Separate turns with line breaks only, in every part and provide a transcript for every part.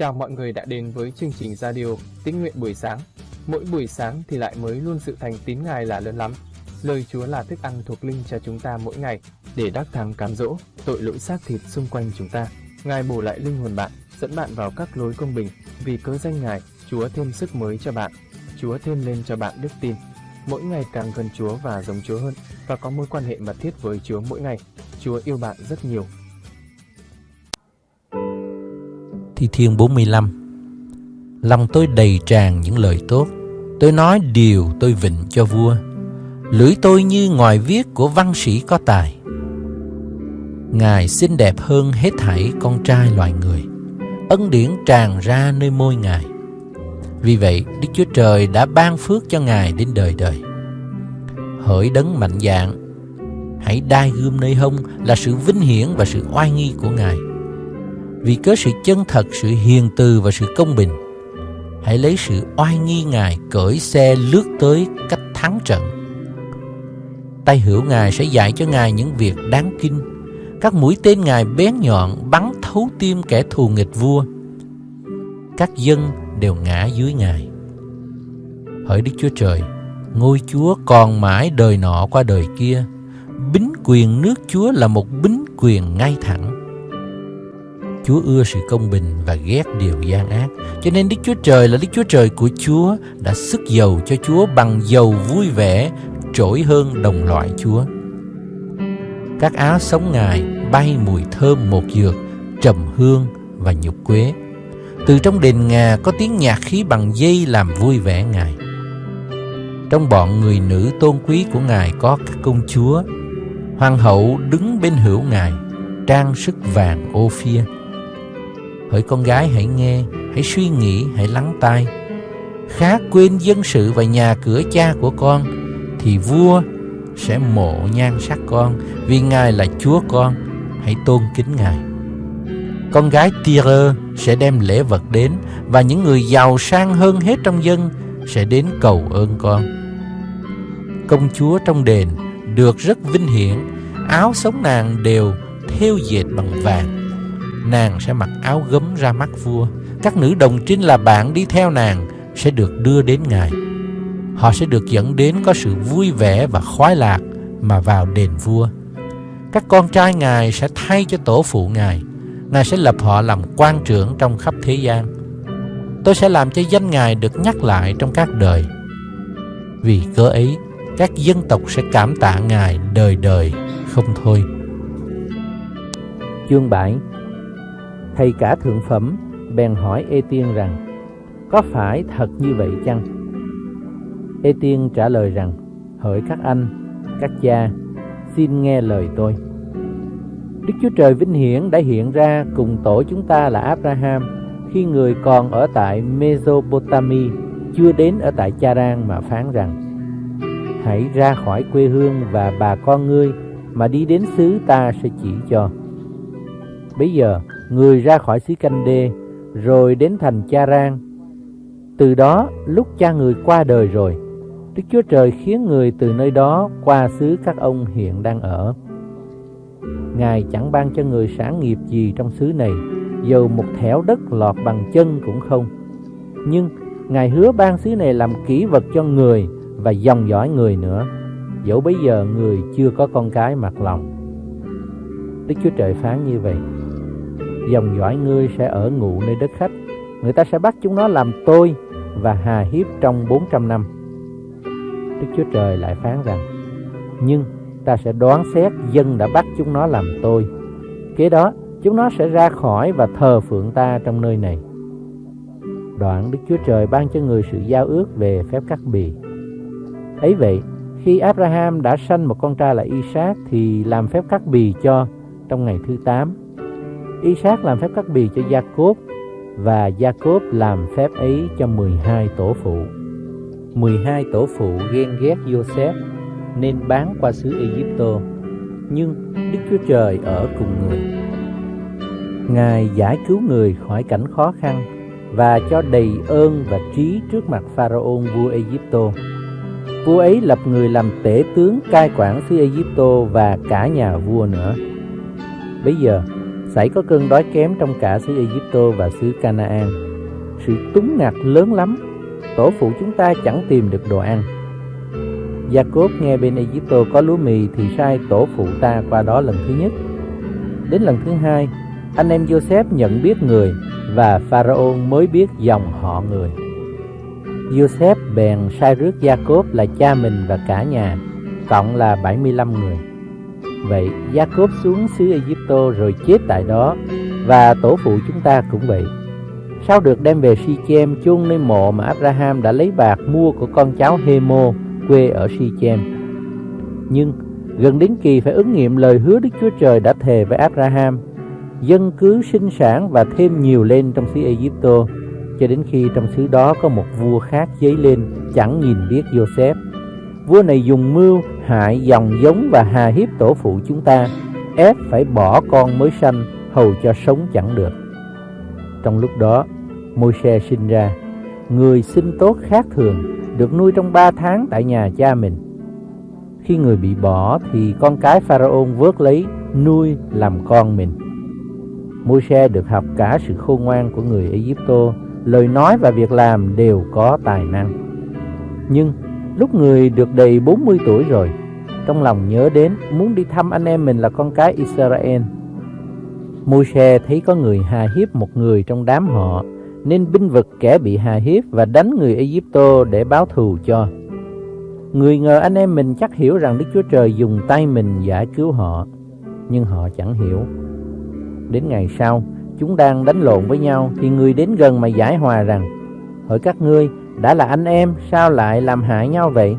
Chào mọi người đã đến với chương trình radio Tín nguyện buổi sáng. Mỗi buổi sáng thì lại mới luôn sự thành tín Ngài là lớn lắm. Lời Chúa là thức ăn thuộc linh cho chúng ta mỗi ngày để đắc thắng cám dỗ tội lỗi xác thịt xung quanh chúng ta. Ngài bổ lại linh hồn bạn, dẫn bạn vào các lối công bình. Vì cớ danh Ngài, Chúa thêm sức mới cho bạn. Chúa thêm lên cho bạn đức tin. Mỗi ngày càng gần Chúa và giống Chúa hơn và có mối quan hệ mật thiết với Chúa mỗi ngày. Chúa yêu bạn rất nhiều
Thi Thiên 45 Lòng tôi đầy tràn những lời tốt. Tôi nói điều tôi vịnh cho vua. Lưỡi tôi như ngòi viết của văn sĩ có tài. Ngài xinh đẹp hơn hết thảy con trai loài người. Ân điển tràn ra nơi môi Ngài. Vì vậy, Đức Chúa Trời đã ban phước cho Ngài đến đời đời. Hỡi đấng mạnh dạng, Hãy đai gươm nơi hông là sự vinh hiển và sự oai nghi của Ngài vì cớ sự chân thật, sự hiền từ và sự công bình. Hãy lấy sự oai nghi Ngài cởi xe lướt tới cách thắng trận. Tay hữu Ngài sẽ dạy cho Ngài những việc đáng kinh. Các mũi tên Ngài bén nhọn bắn thấu tim kẻ thù nghịch vua. Các dân đều ngã dưới Ngài. Hỡi Đức Chúa Trời, ngôi Chúa còn mãi đời nọ qua đời kia. Bính quyền nước Chúa là một bính quyền ngay thẳng Chúa ưa sự công bình và ghét điều gian ác. Cho nên Đức Chúa Trời là Đức Chúa Trời của Chúa đã sức dầu cho Chúa bằng dầu vui vẻ trỗi hơn đồng loại Chúa. Các áo sống Ngài bay mùi thơm một dược, trầm hương và nhục quế. Từ trong đền ngà có tiếng nhạc khí bằng dây làm vui vẻ Ngài. Trong bọn người nữ tôn quý của Ngài có các công chúa. Hoàng hậu đứng bên hữu Ngài, trang sức vàng ô phia Hỡi con gái hãy nghe, hãy suy nghĩ, hãy lắng tai. Khá quên dân sự và nhà cửa cha của con, thì vua sẽ mộ nhan sắc con, vì Ngài là Chúa con, hãy tôn kính Ngài. Con gái Tyre sẽ đem lễ vật đến, và những người giàu sang hơn hết trong dân sẽ đến cầu ơn con. Công chúa trong đền được rất vinh hiển, áo sống nàng đều theo dệt bằng vàng nàng sẽ mặc áo gấm ra mắt vua. Các nữ đồng trinh là bạn đi theo nàng sẽ được đưa đến ngài. Họ sẽ được dẫn đến có sự vui vẻ và khoái lạc mà vào đền vua. Các con trai ngài sẽ thay cho tổ phụ ngài. Ngài sẽ lập họ làm quan trưởng trong khắp thế gian. Tôi sẽ làm cho danh ngài được nhắc lại trong các đời. Vì cớ ấy, các dân tộc sẽ cảm tạ ngài đời đời không thôi. Chương 7 Thầy cả thượng phẩm bèn hỏi Ê Tiên rằng Có phải thật như vậy chăng? Ê Tiên trả lời rằng Hỡi các anh, các cha, xin nghe lời tôi Đức Chúa Trời Vinh Hiển đã hiện ra cùng tổ chúng ta là Abraham khi người còn ở tại Mesopotamia chưa đến ở tại Charan mà phán rằng Hãy ra khỏi quê hương và bà con ngươi mà đi đến xứ ta sẽ chỉ cho. Bây giờ người ra khỏi xứ Canh Đê, rồi đến thành Cha Rang. Từ đó, lúc cha người qua đời rồi, Đức Chúa Trời khiến người từ nơi đó qua xứ các ông hiện đang ở. Ngài chẳng ban cho người sản nghiệp gì trong xứ này, dầu một thẻo đất lọt bằng chân cũng không. Nhưng Ngài hứa ban xứ này làm kỹ vật cho người và dòng dõi người nữa, dẫu bây giờ người chưa có con cái mặc lòng. Đức Chúa Trời phán như vậy dòng dõi ngươi sẽ ở ngụ nơi đất khách. Người ta sẽ bắt chúng nó làm tôi và hà hiếp trong 400 năm. Đức Chúa Trời lại phán rằng, nhưng ta sẽ đoán xét dân đã bắt chúng nó làm tôi. Kế đó, chúng nó sẽ ra khỏi và thờ phượng ta trong nơi này. Đoạn Đức Chúa Trời ban cho người sự giao ước về phép cắt bì. Ấy vậy, khi Abraham đã sanh một con trai là Isaac thì làm phép cắt bì cho trong ngày thứ 8 Isaac làm phép cắt bì cho Jacob và Jacob làm phép ấy cho 12 tổ phụ. 12 tổ phụ ghen ghét Joseph nên bán qua xứ Egypto, nhưng Đức Chúa Trời ở cùng người. Ngài giải cứu người khỏi cảnh khó khăn và cho đầy ơn và trí trước mặt Pharaoh vua Egypto. Vua ấy lập người làm tể tướng cai quản xứ Egypto và cả nhà vua nữa. Bây giờ, xảy có cơn đói kém trong cả xứ Egypto và xứ Canaan. Sự túng ngặt lớn lắm, tổ phụ chúng ta chẳng tìm được đồ ăn. Gia cốp nghe bên Egypto có lúa mì thì sai tổ phụ ta qua đó lần thứ nhất. Đến lần thứ hai, anh em Joseph nhận biết người và Pharaoh mới biết dòng họ người. Joseph bèn sai rước Gia cốp là cha mình và cả nhà, cộng là 75 người. Vậy Jacob xuống xứ Egypto rồi chết tại đó và tổ phụ chúng ta cũng vậy. Sau được đem về Sichem chôn nơi mộ mà Abraham đã lấy bạc mua của con cháu Hemo quê ở Sichem. Nhưng gần đến kỳ phải ứng nghiệm lời hứa Đức Chúa Trời đã thề với Abraham, dân cứ sinh sản và thêm nhiều lên trong xứ Egypto, cho đến khi trong xứ đó có một vua khác dấy lên chẳng nhìn biết Joseph. Vua này dùng mưu hại dòng giống và hà hiếp tổ phụ chúng ta, ép phải bỏ con mới sanh hầu cho sống chẳng được. Trong lúc đó, môi xe sinh ra, người sinh tốt khác thường, được nuôi trong ba tháng tại nhà cha mình. Khi người bị bỏ thì con cái Pharaoh vớt lấy, nuôi làm con mình. môi xe được học cả sự khôn ngoan của người Egypto, lời nói và việc làm đều có tài năng. Nhưng lúc người được đầy 40 tuổi rồi, trong lòng nhớ đến muốn đi thăm anh em mình là con cái Israel. Môi-se thấy có người hà hiếp một người trong đám họ, nên binh vực kẻ bị hà hiếp và đánh người Egypto để báo thù cho. Người ngờ anh em mình chắc hiểu rằng Đức Chúa Trời dùng tay mình giải cứu họ, nhưng họ chẳng hiểu. Đến ngày sau, chúng đang đánh lộn với nhau thì người đến gần mà giải hòa rằng: "Hỏi các ngươi, đã là anh em sao lại làm hại nhau vậy?"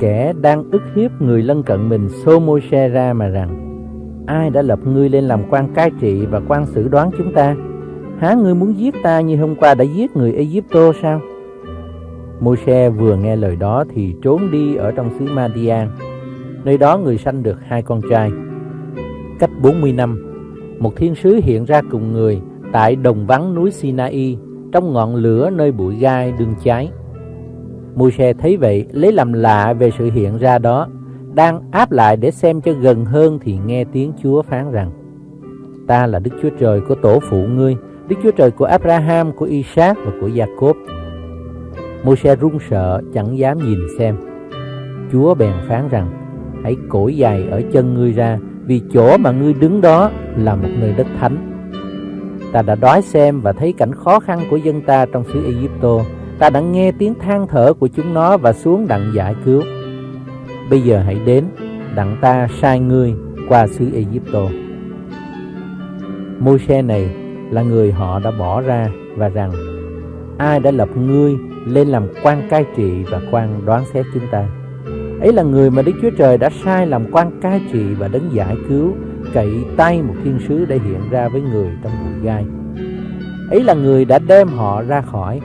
Kẻ đang ức hiếp người lân cận mình xô môi xe ra mà rằng: "Ai đã lập ngươi lên làm quan cai trị và quan xử đoán chúng ta?" Há ngươi muốn giết ta như hôm qua đã giết người Egypto sao? Môi-se vừa nghe lời đó thì trốn đi ở trong xứ Madian. Nơi đó người sanh được hai con trai. Cách 40 năm, một thiên sứ hiện ra cùng người tại đồng vắng núi Sinai trong ngọn lửa nơi bụi gai đương cháy. Môi-se thấy vậy lấy làm lạ về sự hiện ra đó, đang áp lại để xem cho gần hơn thì nghe tiếng Chúa phán rằng: Ta là Đức Chúa Trời của tổ phụ ngươi, Đức Chúa Trời của Abraham, của Isaac và của Jacob. Môi-se run sợ chẳng dám nhìn xem. Chúa bèn phán rằng: Hãy cổi giày ở chân ngươi ra, vì chỗ mà ngươi đứng đó là một nơi đất thánh. Ta đã đói xem và thấy cảnh khó khăn của dân ta trong xứ Egypto. Ta đã nghe tiếng than thở của chúng nó và xuống đặng giải cứu. Bây giờ hãy đến, đặng ta sai ngươi qua xứ Egypto. Môi-se này là người họ đã bỏ ra và rằng ai đã lập ngươi lên làm quan cai trị và quan đoán xét chúng ta. Ấy là người mà Đức Chúa Trời đã sai làm quan cai trị và đấng giải cứu, cậy tay một thiên sứ để hiện ra với người trong bụi gai. Ấy là người đã đem họ ra khỏi,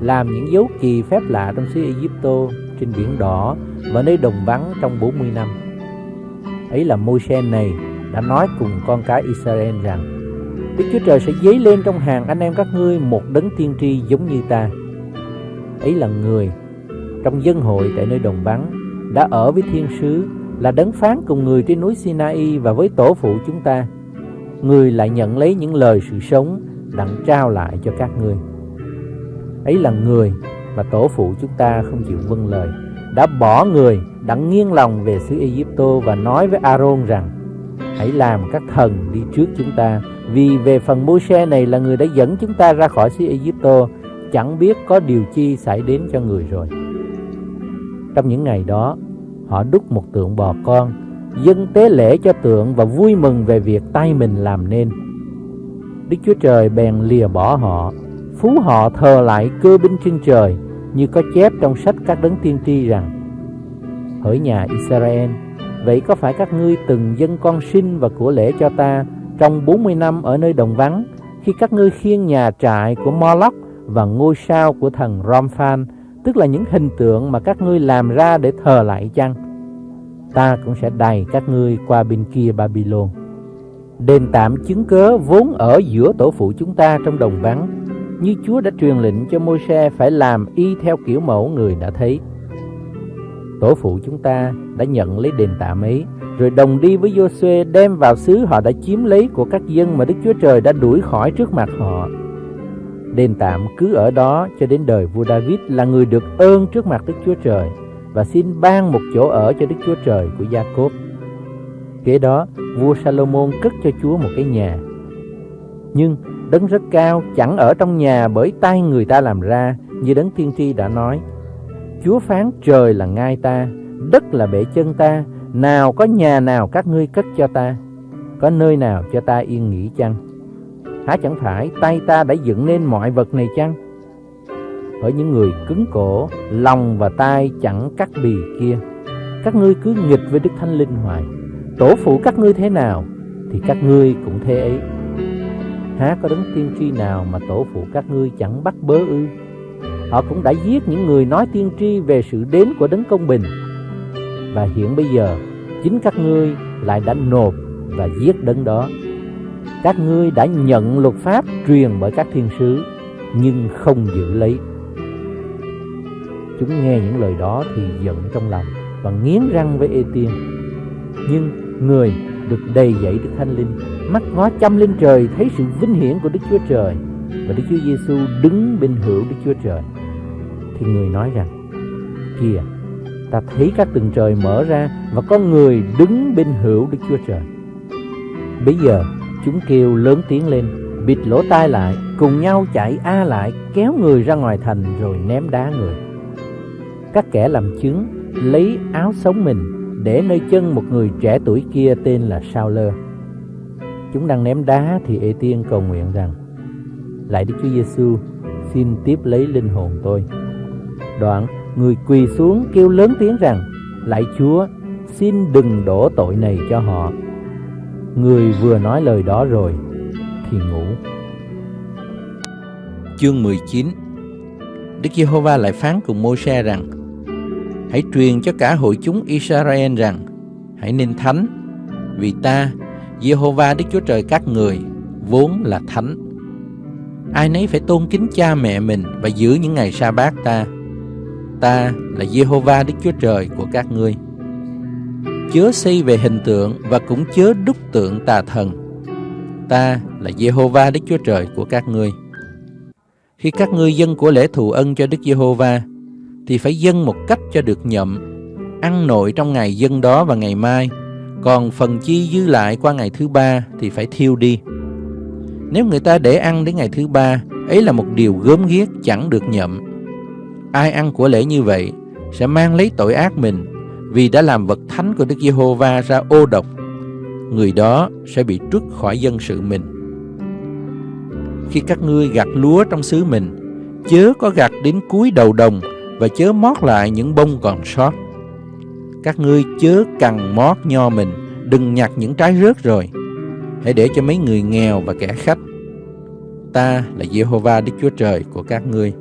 làm những dấu kỳ phép lạ trong xứ Egypto, trên biển đỏ và nơi đồng vắng trong 40 năm. Ấy là Môi-se này đã nói cùng con cái Israel rằng Đức Chúa Trời sẽ dấy lên trong hàng anh em các ngươi một đấng tiên tri giống như ta. Ấy là người trong dân hội tại nơi đồng vắng đã ở với thiên sứ là đấng phán cùng người trên núi Sinai và với tổ phụ chúng ta. Người lại nhận lấy những lời sự sống đặng trao lại cho các ngươi. Ấy là người mà tổ phụ chúng ta không chịu vâng lời, đã bỏ người đặng nghiêng lòng về xứ Egypto và nói với Aaron rằng: Hãy làm các thần đi trước chúng ta vì về phần Môi-se này là người đã dẫn chúng ta ra khỏi xứ Egypto, chẳng biết có điều chi xảy đến cho người rồi. Trong những ngày đó, họ đúc một tượng bò con, dân tế lễ cho tượng và vui mừng về việc tay mình làm nên. Đức Chúa Trời bèn lìa bỏ họ, phú họ thờ lại cơ binh trên trời, như có chép trong sách các đấng tiên tri rằng: Hỡi nhà Israel, vậy có phải các ngươi từng dân con sinh và của lễ cho ta trong 40 năm ở nơi đồng vắng, khi các ngươi khiêng nhà trại của Moloch và ngôi sao của thần Romphan, tức là những hình tượng mà các ngươi làm ra để thờ lại chăng? Ta cũng sẽ đày các ngươi qua bên kia Babylon. Đền tạm chứng cớ vốn ở giữa tổ phụ chúng ta trong đồng vắng, như Chúa đã truyền lệnh cho Môi-se phải làm y theo kiểu mẫu người đã thấy. tổ phụ chúng ta đã nhận lấy đền tạm ấy, rồi đồng đi với Joshua đem vào xứ họ đã chiếm lấy của các dân mà Đức Chúa Trời đã đuổi khỏi trước mặt họ. Đền tạm cứ ở đó cho đến đời vua David là người được ơn trước mặt Đức Chúa Trời và xin ban một chỗ ở cho Đức Chúa Trời của Gia Cốp. Kế đó, vua Salomon cất cho Chúa một cái nhà. Nhưng đấng rất cao chẳng ở trong nhà bởi tay người ta làm ra, như đấng tiên tri đã nói. Chúa phán trời là ngai ta, đất là bể chân ta, nào có nhà nào các ngươi cất cho ta, có nơi nào cho ta yên nghỉ chăng? Há chẳng phải tay ta đã dựng nên mọi vật này chăng? Ở những người cứng cổ, lòng và tai chẳng cắt bì kia, các ngươi cứ nghịch với Đức Thánh Linh hoài. Tổ phụ các ngươi thế nào, thì các ngươi cũng thế ấy. Há có đấng tiên tri nào mà tổ phụ các ngươi chẳng bắt bớ ư? Họ cũng đã giết những người nói tiên tri về sự đến của đấng công bình. Và hiện bây giờ, chính các ngươi lại đã nộp và giết đấng đó. Các ngươi đã nhận luật pháp truyền bởi các thiên sứ, nhưng không giữ lấy. Chúng nghe những lời đó thì giận trong lòng và nghiến răng với Ê Tiên. Nhưng người được đầy dẫy Đức Thánh Linh, mắt ngó chăm lên trời thấy sự vinh hiển của Đức Chúa Trời và Đức Chúa Giêsu đứng bên hữu Đức Chúa Trời. Thì người nói rằng, kìa, ta thấy các tầng trời mở ra và có người đứng bên hữu Đức Chúa Trời. Bây giờ chúng kêu lớn tiếng lên, bịt lỗ tai lại, cùng nhau chạy a lại, kéo người ra ngoài thành rồi ném đá người. Các kẻ làm chứng lấy áo sống mình để nơi chân một người trẻ tuổi kia tên là Sao Lơ. Chúng đang ném đá thì Ê Tiên cầu nguyện rằng Lạy Đức Chúa Giêsu, xin tiếp lấy linh hồn tôi. Đoạn, người quỳ xuống kêu lớn tiếng rằng Lạy Chúa, xin đừng đổ tội này cho họ. Người vừa nói lời đó rồi thì ngủ. Chương 19 Đức Giê-hô-va lại phán cùng Mô-se rằng Hãy truyền cho cả hội chúng Israel rằng Hãy nên thánh Vì ta, Giê-hô-va Đức Chúa Trời các người Vốn là thánh. Ai nấy phải tôn kính cha mẹ mình Và giữ những ngày sa bát ta. Ta là Giê-hô-va Đức Chúa Trời của các ngươi. Chớ xây về hình tượng Và cũng chớ đúc tượng tà thần Ta là Jehovah Đức Chúa Trời của các ngươi Khi các ngươi dân của lễ thù ân cho Đức Giê-hô-va thì phải dâng một cách cho được nhậm, ăn nội trong ngày dân đó và ngày mai, còn phần chi dư lại qua ngày thứ ba thì phải thiêu đi. Nếu người ta để ăn đến ngày thứ ba, ấy là một điều gớm ghiếc chẳng được nhậm. Ai ăn của lễ như vậy sẽ mang lấy tội ác mình vì đã làm vật thánh của Đức Giê-hô-va ra ô độc. Người đó sẽ bị trút khỏi dân sự mình. Khi các ngươi gặt lúa trong xứ mình, chớ có gặt đến cuối đầu đồng và chớ mót lại những bông còn sót. Các ngươi chớ cằn mót nho mình, đừng nhặt những trái rớt rồi. Hãy để cho mấy người nghèo và kẻ khách. Ta là Giê-hô-va Đức Chúa Trời của các ngươi.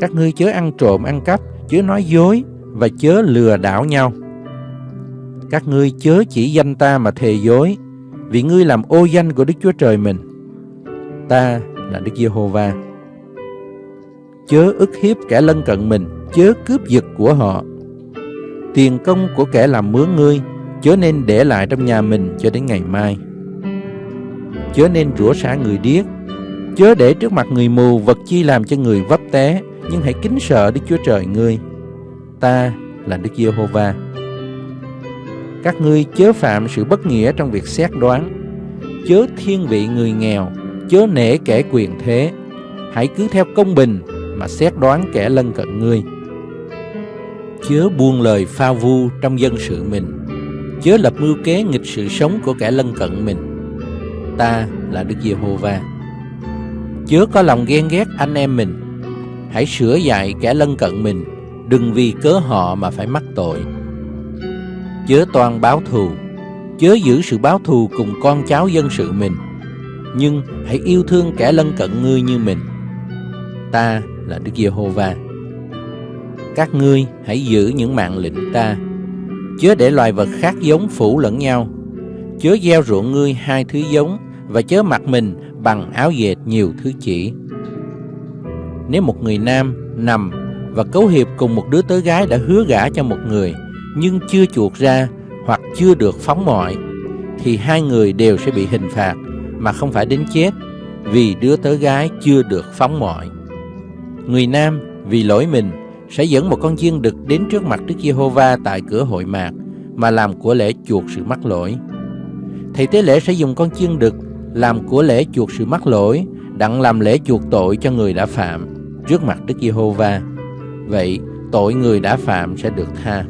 Các ngươi chớ ăn trộm ăn cắp, chớ nói dối và chớ lừa đảo nhau. Các ngươi chớ chỉ danh ta mà thề dối, vì ngươi làm ô danh của Đức Chúa Trời mình. Ta là Đức Giê-hô-va chớ ức hiếp kẻ lân cận mình, chớ cướp giật của họ. Tiền công của kẻ làm mướn ngươi, chớ nên để lại trong nhà mình cho đến ngày mai. Chớ nên rủa xả người điếc, chớ để trước mặt người mù vật chi làm cho người vấp té, nhưng hãy kính sợ Đức Chúa Trời ngươi. Ta là Đức Giê-hô-va. Các ngươi chớ phạm sự bất nghĩa trong việc xét đoán, chớ thiên vị người nghèo, chớ nể kẻ quyền thế, hãy cứ theo công bình mà xét đoán kẻ lân cận ngươi. Chớ buông lời pha vu trong dân sự mình, chớ lập mưu kế nghịch sự sống của kẻ lân cận mình. Ta là Đức Giê-hô-va. Chớ có lòng ghen ghét anh em mình, hãy sửa dạy kẻ lân cận mình, đừng vì cớ họ mà phải mắc tội. Chớ toan báo thù, chớ giữ sự báo thù cùng con cháu dân sự mình, nhưng hãy yêu thương kẻ lân cận ngươi như mình. Ta là Đức Giê-hô-va. Các ngươi hãy giữ những mạng lệnh ta, chớ để loài vật khác giống phủ lẫn nhau, chớ gieo ruộng ngươi hai thứ giống và chớ mặc mình bằng áo dệt nhiều thứ chỉ. Nếu một người nam nằm và cấu hiệp cùng một đứa tớ gái đã hứa gả cho một người nhưng chưa chuộc ra hoặc chưa được phóng mọi thì hai người đều sẽ bị hình phạt mà không phải đến chết vì đứa tớ gái chưa được phóng mọi. Người nam vì lỗi mình sẽ dẫn một con chiên đực đến trước mặt Đức Giê-hô-va tại cửa hội mạc mà làm của lễ chuộc sự mắc lỗi. Thầy tế lễ sẽ dùng con chiên đực làm của lễ chuộc sự mắc lỗi, đặng làm lễ chuộc tội cho người đã phạm trước mặt Đức Giê-hô-va. Vậy tội người đã phạm sẽ được tha.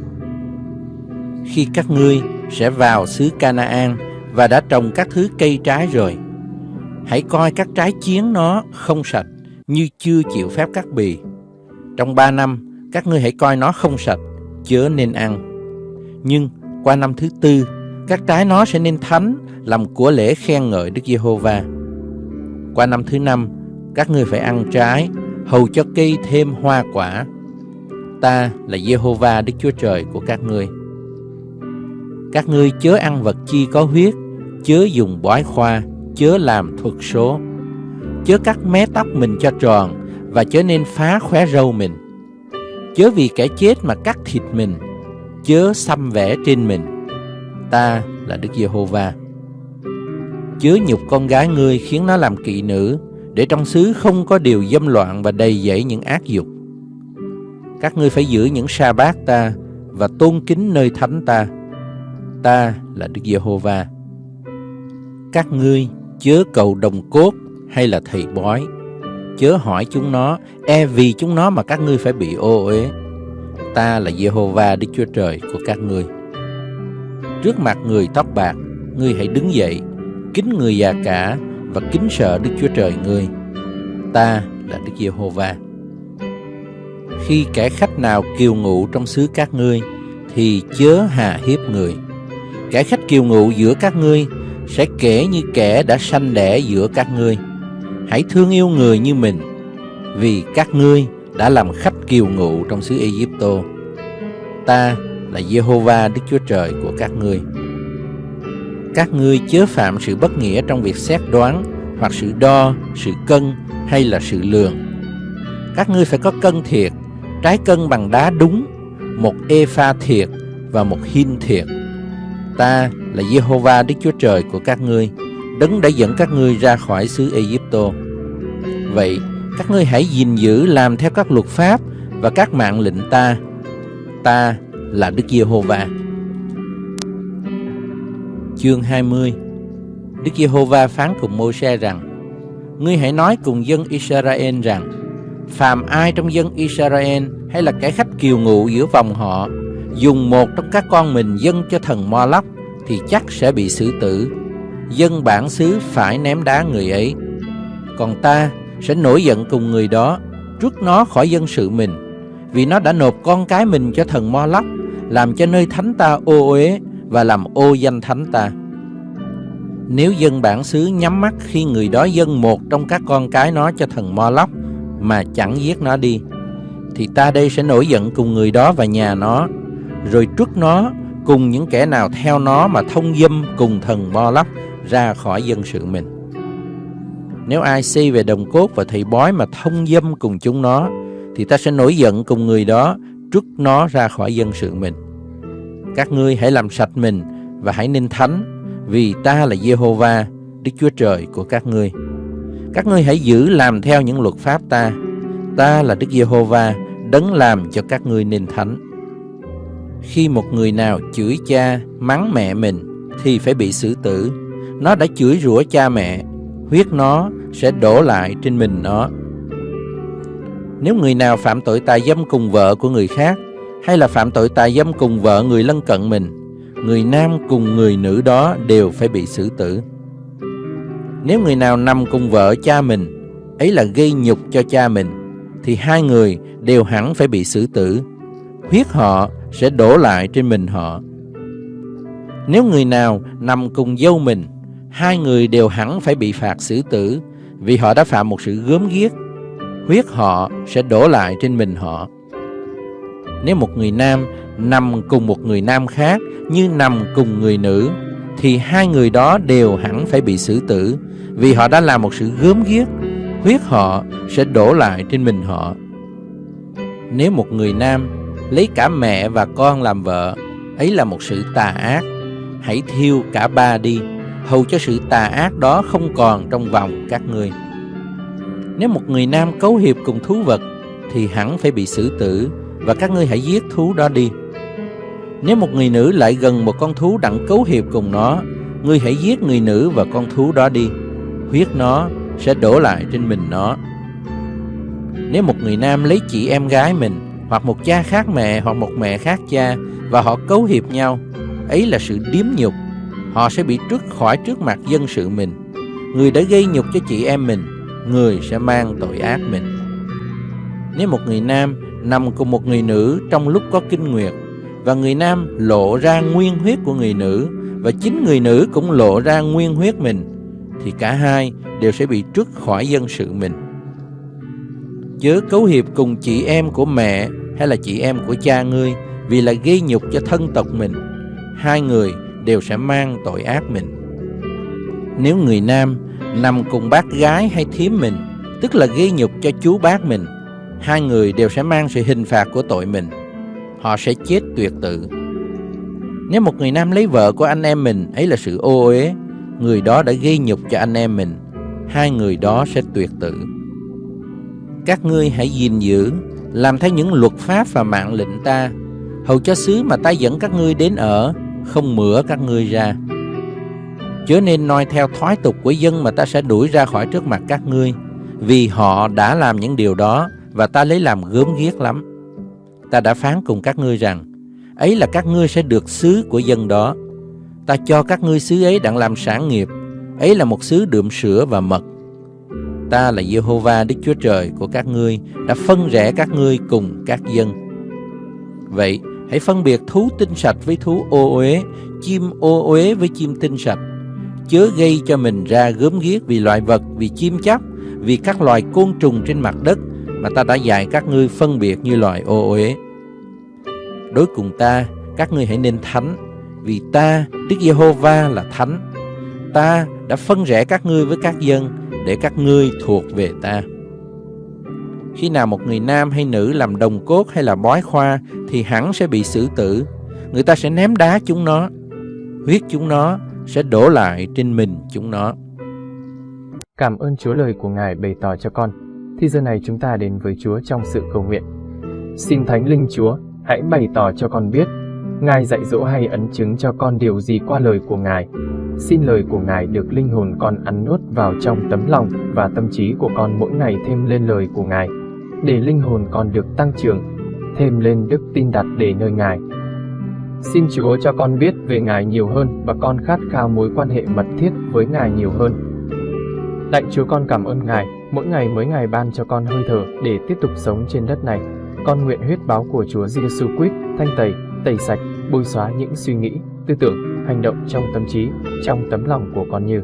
Khi các ngươi sẽ vào xứ Canaan và đã trồng các thứ cây trái rồi, hãy coi các trái chiến nó không sạch như chưa chịu phép cắt bì. Trong ba năm, các ngươi hãy coi nó không sạch, chớ nên ăn. Nhưng qua năm thứ tư, các trái nó sẽ nên thánh, làm của lễ khen ngợi Đức Giê-hô-va. Qua năm thứ năm, các ngươi phải ăn trái, hầu cho cây thêm hoa quả. Ta là Jehovah, Đức Chúa Trời của các ngươi. Các ngươi chớ ăn vật chi có huyết, chớ dùng bói khoa, chớ làm thuật số, chớ cắt mé tóc mình cho tròn và chớ nên phá khóe râu mình. Chớ vì kẻ chết mà cắt thịt mình, chớ xăm vẽ trên mình. Ta là Đức Giê-hô-va. Chớ nhục con gái ngươi khiến nó làm kỵ nữ, để trong xứ không có điều dâm loạn và đầy dẫy những ác dục. Các ngươi phải giữ những sa bát ta và tôn kính nơi thánh ta. Ta là Đức Giê-hô-va. Các ngươi chớ cầu đồng cốt hay là thầy bói. Chớ hỏi chúng nó, e vì chúng nó mà các ngươi phải bị ô uế. Ta là Giê-hô-va Đức Chúa Trời của các ngươi. Trước mặt người tóc bạc, ngươi hãy đứng dậy, kính người già cả và kính sợ Đức Chúa Trời ngươi. Ta là Đức Giê-hô-va. Khi kẻ khách nào kiều ngụ trong xứ các ngươi, thì chớ hà hiếp người. Kẻ khách kiều ngụ giữa các ngươi sẽ kể như kẻ đã sanh đẻ giữa các ngươi. Hãy thương yêu người như mình, vì các ngươi đã làm khách kiều ngụ trong xứ Egypto. Ta là Jehovah Đức Chúa Trời của các ngươi. Các ngươi chớ phạm sự bất nghĩa trong việc xét đoán, hoặc sự đo, sự cân hay là sự lường. Các ngươi phải có cân thiệt, trái cân bằng đá đúng, một epha thiệt và một hin thiệt. Ta là Jehovah Đức Chúa Trời của các ngươi, đấng đã dẫn các ngươi ra khỏi xứ Egypto. Vậy, các ngươi hãy gìn giữ làm theo các luật pháp và các mạng lệnh ta. Ta là Đức Giê-hô-va. Chương 20 Đức Giê-hô-va phán cùng Mô-se rằng Ngươi hãy nói cùng dân Israel rằng Phàm ai trong dân Israel hay là kẻ khách kiều ngụ giữa vòng họ, Dùng một trong các con mình dâng cho thần Mo Thì chắc sẽ bị xử tử Dân bản xứ phải ném đá người ấy Còn ta sẽ nổi giận cùng người đó Rút nó khỏi dân sự mình, Vì nó đã nộp con cái mình cho thần Mo làm cho nơi thánh ta ô uế và làm ô danh thánh ta. Nếu dân bản xứ nhắm mắt khi người đó dâng một trong các con cái nó cho thần Mo mà chẳng giết nó đi, thì ta đây sẽ nổi giận cùng người đó và nhà nó, rồi trút nó cùng những kẻ nào theo nó mà thông dâm cùng thần bo Lóc ra khỏi dân sự mình. Nếu ai si về đồng cốt và thầy bói mà thông dâm cùng chúng nó, thì ta sẽ nổi giận cùng người đó trút nó ra khỏi dân sự mình. Các ngươi hãy làm sạch mình và hãy nên thánh, vì ta là Jehovah, Đức Chúa Trời của các ngươi. Các ngươi hãy giữ làm theo những luật pháp ta. Ta là Đức Giê-hô-va, đấng làm cho các ngươi nên thánh. Khi một người nào chửi cha, mắng mẹ mình, thì phải bị xử tử. Nó đã chửi rủa cha mẹ, huyết nó sẽ đổ lại trên mình nó. Nếu người nào phạm tội tà dâm cùng vợ của người khác, hay là phạm tội tà dâm cùng vợ người lân cận mình, người nam cùng người nữ đó đều phải bị xử tử. Nếu người nào nằm cùng vợ cha mình, ấy là gây nhục cho cha mình, thì hai người đều hẳn phải bị xử tử. Huyết họ sẽ đổ lại trên mình họ. Nếu người nào nằm cùng dâu mình, hai người đều hẳn phải bị phạt xử tử vì họ đã phạm một sự gớm ghiếc huyết họ sẽ đổ lại trên mình họ. Nếu một người nam nằm cùng một người nam khác như nằm cùng người nữ, thì hai người đó đều hẳn phải bị xử tử, vì họ đã làm một sự gớm ghiếc, huyết họ sẽ đổ lại trên mình họ. Nếu một người nam lấy cả mẹ và con làm vợ, ấy là một sự tà ác. Hãy thiêu cả ba đi, hầu cho sự tà ác đó không còn trong vòng các ngươi. Nếu một người nam cấu hiệp cùng thú vật, thì hẳn phải bị xử tử, và các ngươi hãy giết thú đó đi. Nếu một người nữ lại gần một con thú đặng cấu hiệp cùng nó, ngươi hãy giết người nữ và con thú đó đi. Huyết nó sẽ đổ lại trên mình nó. Nếu một người nam lấy chị em gái mình, hoặc một cha khác mẹ, hoặc một mẹ khác cha, và họ cấu hiệp nhau, ấy là sự điếm nhục. Họ sẽ bị trước khỏi trước mặt dân sự mình. Người đã gây nhục cho chị em mình, người sẽ mang tội ác mình. Nếu một người nam nằm cùng một người nữ trong lúc có kinh nguyệt, và người nam lộ ra nguyên huyết của người nữ, và chính người nữ cũng lộ ra nguyên huyết mình, thì cả hai đều sẽ bị trút khỏi dân sự mình. Chớ cấu hiệp cùng chị em của mẹ hay là chị em của cha ngươi vì là gây nhục cho thân tộc mình. Hai người đều sẽ mang tội ác mình. Nếu người nam nằm cùng bác gái hay thím mình, tức là gây nhục cho chú bác mình, hai người đều sẽ mang sự hình phạt của tội mình. Họ sẽ chết tuyệt tự. Nếu một người nam lấy vợ của anh em mình, ấy là sự ô uế, người đó đã gây nhục cho anh em mình, hai người đó sẽ tuyệt tử. Các ngươi hãy gìn giữ, làm theo những luật pháp và mạng lệnh ta, hầu cho xứ mà ta dẫn các ngươi đến ở, không mửa các ngươi ra. Chớ nên noi theo thói tục của dân mà ta sẽ đuổi ra khỏi trước mặt các ngươi, vì họ đã làm những điều đó và ta lấy làm gớm ghiếc lắm. Ta đã phán cùng các ngươi rằng, ấy là các ngươi sẽ được xứ của dân đó. Ta cho các ngươi xứ ấy đặng làm sản nghiệp, ấy là một xứ đượm sữa và mật. Ta là Jehovah Đức Chúa Trời của các ngươi, đã phân rẽ các ngươi cùng các dân. Vậy, hãy phân biệt thú tinh sạch với thú ô uế, chim ô uế với chim tinh sạch. Chớ gây cho mình ra gớm ghiếc vì loài vật, vì chim chóc, vì các loài côn trùng trên mặt đất mà ta đã dạy các ngươi phân biệt như loài ô uế. Đối cùng ta, các ngươi hãy nên thánh, vì ta, Đức Giê-hô-va là thánh. Ta đã phân rẽ các ngươi với các dân, để các ngươi thuộc về ta. Khi nào một người nam hay nữ làm đồng cốt hay là bói khoa thì hẳn sẽ bị xử tử. Người ta sẽ ném đá chúng nó. Huyết chúng nó sẽ đổ lại trên mình chúng nó.
Cảm ơn Chúa lời của Ngài bày tỏ cho con. Thì giờ này chúng ta đến với Chúa trong sự cầu nguyện. Xin Thánh Linh Chúa, hãy bày tỏ cho con biết, Ngài dạy dỗ hay ấn chứng cho con điều gì qua lời của Ngài. Xin lời của Ngài được linh hồn con ăn nuốt vào trong tấm lòng và tâm trí của con mỗi ngày thêm lên lời của Ngài, để linh hồn con được tăng trưởng, thêm lên đức tin đặt để nơi Ngài. Xin Chúa cho con biết về Ngài nhiều hơn và con khát khao mối quan hệ mật thiết với Ngài nhiều hơn. Lạy Chúa con cảm ơn Ngài, mỗi ngày mới Ngài ban cho con hơi thở để tiếp tục sống trên đất này. Con nguyện huyết báo của Chúa Giêsu Christ thanh tẩy, tẩy sạch, bôi xóa những suy nghĩ, tư tưởng, hành động trong tâm trí, trong tấm lòng của con như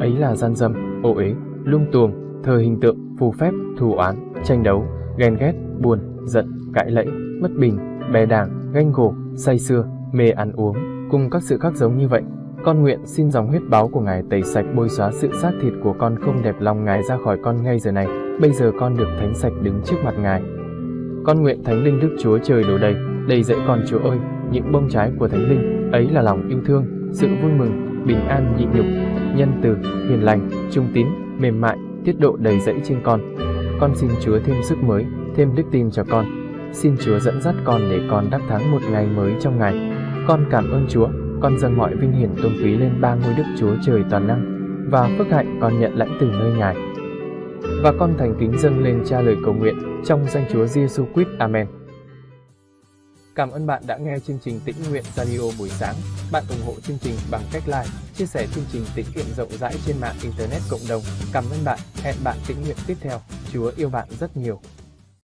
ấy là gian dâm, ô uế, lung tuồng, thờ hình tượng, phù phép, thù oán, tranh đấu, ghen ghét, buồn, giận, cãi lẫy, bất bình, bè đảng, ganh gổ, say xưa, mê ăn uống, cùng các sự khác giống như vậy. Con nguyện xin dòng huyết báo của Ngài tẩy sạch bôi xóa sự xác thịt của con không đẹp lòng Ngài ra khỏi con ngay giờ này. Bây giờ con được thánh sạch đứng trước mặt Ngài. Con nguyện Thánh Linh Đức Chúa Trời đổ đầy, đầy dẫy con Chúa ơi, những bông trái của Thánh Linh, ấy là lòng yêu thương, sự vui mừng, bình an nhịn nhục, nhân từ, hiền lành, trung tín, mềm mại, tiết độ đầy dẫy trên con. Con xin Chúa thêm sức mới, thêm đức tin cho con. Xin Chúa dẫn dắt con để con đắc thắng một ngày mới trong ngày. Con cảm ơn Chúa, con dâng mọi vinh hiển tôn quý lên ba ngôi Đức Chúa Trời toàn năng và phước hạnh con nhận lãnh từ nơi Ngài. Và con thành kính dâng lên cha lời cầu nguyện trong danh Chúa Giêsu Christ. Amen. Cảm ơn bạn đã nghe chương trình Tĩnh Nguyện Radio buổi sáng. Bạn ủng hộ chương trình bằng cách like, chia sẻ chương trình tĩnh nguyện rộng rãi trên mạng Internet cộng đồng. Cảm ơn bạn. Hẹn bạn tĩnh nguyện tiếp theo. Chúa yêu bạn rất nhiều.